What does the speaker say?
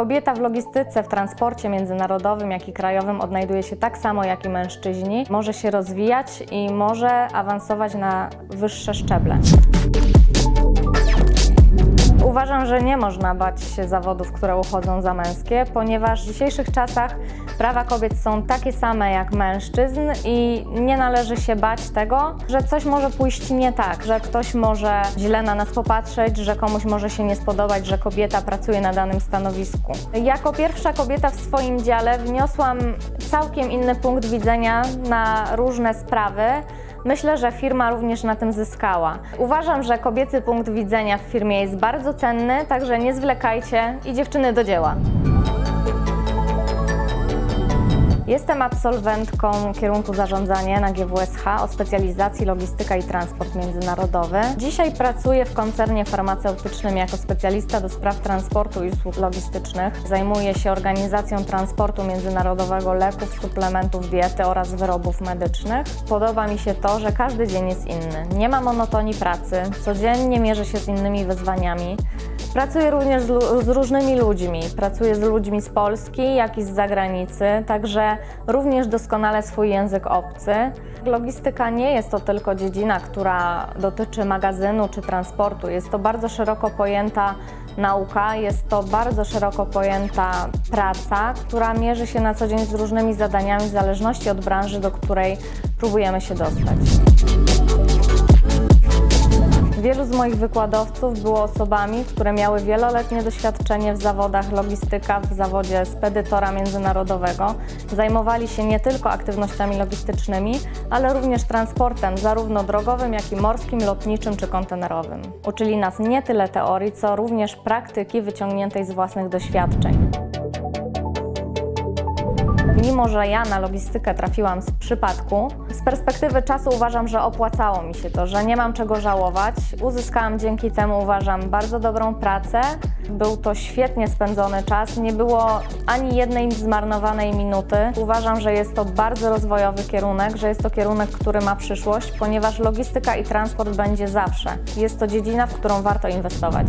Kobieta w logistyce, w transporcie międzynarodowym, jak i krajowym odnajduje się tak samo jak i mężczyźni. Może się rozwijać i może awansować na wyższe szczeble. Uważam, że nie można bać się zawodów, które uchodzą za męskie, ponieważ w dzisiejszych czasach prawa kobiet są takie same jak mężczyzn i nie należy się bać tego, że coś może pójść nie tak, że ktoś może źle na nas popatrzeć, że komuś może się nie spodobać, że kobieta pracuje na danym stanowisku. Jako pierwsza kobieta w swoim dziale wniosłam całkiem inny punkt widzenia na różne sprawy. Myślę, że firma również na tym zyskała. Uważam, że kobiecy punkt widzenia w firmie jest bardzo cenny, także nie zwlekajcie i dziewczyny do dzieła. Jestem absolwentką kierunku zarządzanie na GWSH o specjalizacji logistyka i transport międzynarodowy. Dzisiaj pracuję w koncernie farmaceutycznym jako specjalista do spraw transportu i usług logistycznych. Zajmuję się organizacją transportu międzynarodowego leków, suplementów diety oraz wyrobów medycznych. Podoba mi się to, że każdy dzień jest inny. Nie ma monotonii pracy, codziennie mierzę się z innymi wyzwaniami. Pracuję również z, z różnymi ludźmi. Pracuję z ludźmi z Polski, jak i z zagranicy, także również doskonale swój język obcy. Logistyka nie jest to tylko dziedzina, która dotyczy magazynu czy transportu. Jest to bardzo szeroko pojęta nauka, jest to bardzo szeroko pojęta praca, która mierzy się na co dzień z różnymi zadaniami w zależności od branży, do której próbujemy się dostać. Z moich wykładowców było osobami, które miały wieloletnie doświadczenie w zawodach logistyka, w zawodzie spedytora międzynarodowego. Zajmowali się nie tylko aktywnościami logistycznymi, ale również transportem, zarówno drogowym, jak i morskim, lotniczym czy kontenerowym. Uczyli nas nie tyle teorii, co również praktyki wyciągniętej z własnych doświadczeń. Mimo, że ja na logistykę trafiłam z przypadku, z perspektywy czasu uważam, że opłacało mi się to, że nie mam czego żałować. Uzyskałam dzięki temu, uważam, bardzo dobrą pracę. Był to świetnie spędzony czas, nie było ani jednej zmarnowanej minuty. Uważam, że jest to bardzo rozwojowy kierunek, że jest to kierunek, który ma przyszłość, ponieważ logistyka i transport będzie zawsze. Jest to dziedzina, w którą warto inwestować.